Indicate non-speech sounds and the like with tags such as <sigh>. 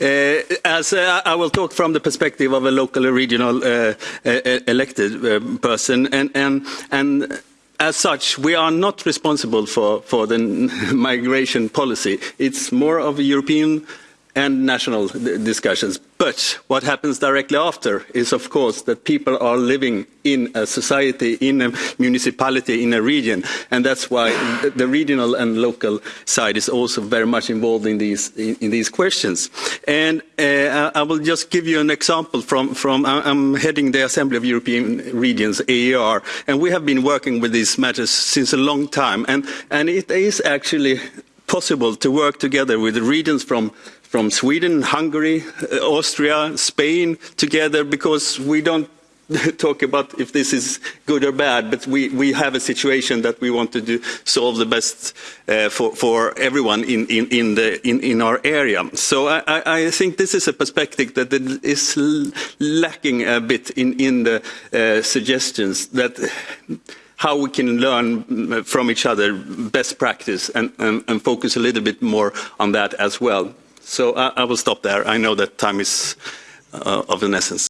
Uh, as uh, I will talk from the perspective of a local or regional uh, elected person, and, as such, we are not responsible for the <laughs> migration policy. It's more of a European and national discussions. But what happens directly after is, of course, that people are living in a society, in a municipality, in a region. And that's why the regional and local side is also very much involved in these, in, in these questions. And uh, I will just give you an example from, from, I'm heading the Assembly of European Regions, AER, and we have been working with these matters since a long time. And, and it is actually possible to work together with the regions from from Sweden, Hungary, uh, Austria, Spain together because we don't <laughs> talk about if this is good or bad, but we, we have a situation that we want to do, solve the best uh, for, for everyone in, in, in, the, in, in our area. So I, I think this is a perspective that is lacking a bit in, in the uh, suggestions that how we can learn from each other best practice and, and, and focus a little bit more on that as well. So I, will stop there. I know that time is uh, of an essence.